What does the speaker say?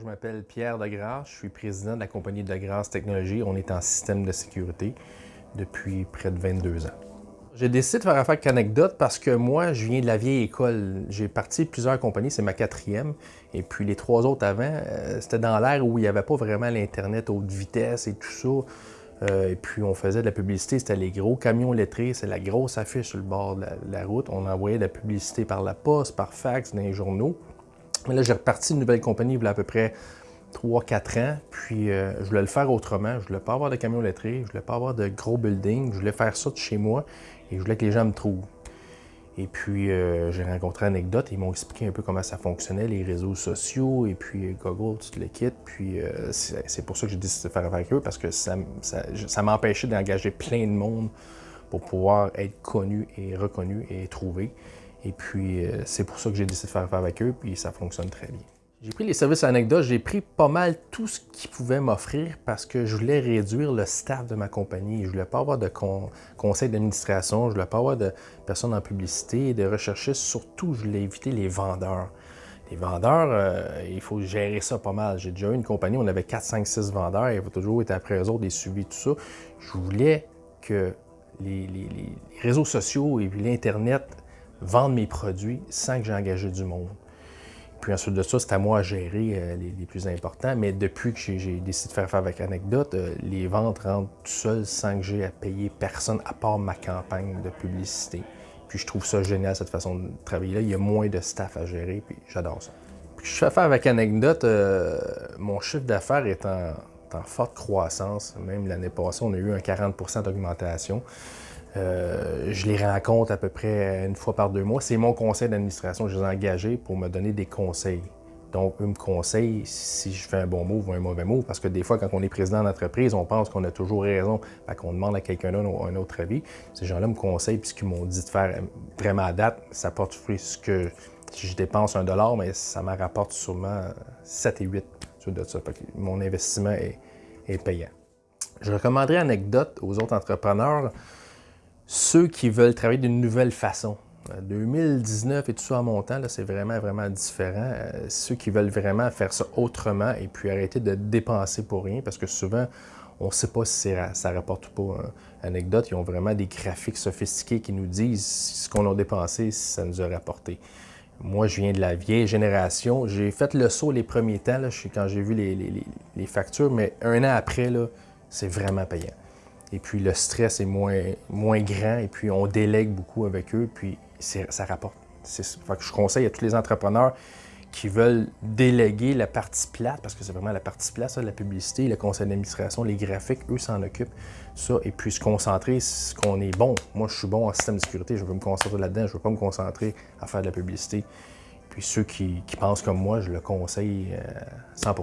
je m'appelle Pierre Degrasse, je suis président de la compagnie Degrasse Technologies. On est en système de sécurité depuis près de 22 ans. J'ai décidé de faire affaire avec Anecdote parce que moi, je viens de la vieille école. J'ai parti plusieurs compagnies, c'est ma quatrième. Et puis les trois autres avant, euh, c'était dans l'ère où il n'y avait pas vraiment l'Internet haute vitesse et tout ça. Euh, et puis on faisait de la publicité, c'était les gros camions lettrés, c'est la grosse affiche sur le bord de la, route. On envoyait de la publicité par la poste, par fax, dans les journaux. Là, j'ai reparti une nouvelle compagnie il y a à peu près 3-4 ans, puis euh, je voulais le faire autrement. Je voulais pas avoir de camions lettrés, je voulais pas avoir de gros buildings, je voulais faire ça de chez moi et je voulais que les gens me trouvent. Et puis, euh, j'ai rencontré Anecdote, ils m'ont expliqué un peu comment ça fonctionnait, les réseaux sociaux, et puis euh, Google, tout le kit. Puis, c'est pour ça que j'ai décidé de faire avec eux, parce que ça, ça m'empêchait d'engager plein de monde pour pouvoir être connu et reconnu et trouvé. Et puis, c'est pour ça que j'ai décidé de faire avec eux, puis ça fonctionne très bien. J'ai pris les services anecdotes, j'ai pris pas mal tout ce qu'ils pouvaient m'offrir parce que je voulais réduire le staff de ma compagnie. Je voulais pas avoir de conseil d'administration, je voulais pas avoir de personnes en publicité, de recherchistes. Surtout, je voulais éviter les vendeurs. Les vendeurs, euh, il faut gérer ça pas mal. J'ai déjà eu une compagnie, on avait 4, 5, 6 vendeurs, il faut toujours être après eux autres, des suivis, tout ça. Je voulais que les, les réseaux sociaux et l'Internet vendent mes produits sans que j'ai engagé du monde. Puis ensuite de ça, c'est à moi à gérer euh, les, plus importants. Mais depuis que j'ai décidé de faire affaire avec Anecdote, euh, les ventes rentrent tout seules sans que j'ai à payer personne à part ma campagne de publicité. Puis je trouve ça génial, cette façon de travailler-là. Il y a moins de staff à gérer, puis j'adore ça. Puis je fais affaire avec Anecdote, euh, mon chiffre d'affaires est en, forte croissance. Même l'année passée, on a eu un 40% d'augmentation. Euh, je les rencontre à peu près une fois par deux mois. C'est mon conseil d'administration. Je les ai engagés pour me donner des conseils. Donc, eux me conseillent si je fais un bon mot ou un mauvais mot, parce que des fois, quand on est président d'entreprise, on pense qu'on a toujours raison, fait qu'on demande à quelqu'un d'autre un autre avis. Ces gens-là me conseillent, puis ce qu'ils m'ont dit de faire vraiment à date, ça porte fruit. Ce que je dépense un dollar, mais ça me rapporte sûrement 7 et 8 de ça. mon investissement est, est payant. Je recommanderais anecdote aux autres entrepreneurs ceux qui veulent travailler d'une nouvelle façon. 2019 euh, et tout ça en montant, c'est vraiment, vraiment différent. Euh, ceux qui veulent vraiment faire ça autrement et puis arrêter de dépenser pour rien, parce que souvent, on ne sait pas si ça rapporte ou pas. Hein. Anecdote, ils ont vraiment des graphiques sophistiqués qui nous disent ce qu'on a dépensé, si ça nous a rapporté. Moi, je viens de la vieille génération. J'ai fait le saut les premiers temps, là, quand j'ai vu les, les, factures, mais un an après, c'est vraiment payant. Et puis le stress est moins, moins grand et puis on délègue beaucoup avec eux, puis ça rapporte. Je conseille à tous les entrepreneurs qui veulent déléguer la partie plate, parce que c'est vraiment la partie plate, ça, la publicité, le conseil d'administration, les graphiques, eux s'en occupent, ça, et puis se concentrer ce qu'on est bon. Moi, je suis bon en système de sécurité, je veux me concentrer là-dedans, je veux pas me concentrer à faire de la publicité. Puis ceux qui, qui pensent comme moi, je le conseille 100 euh,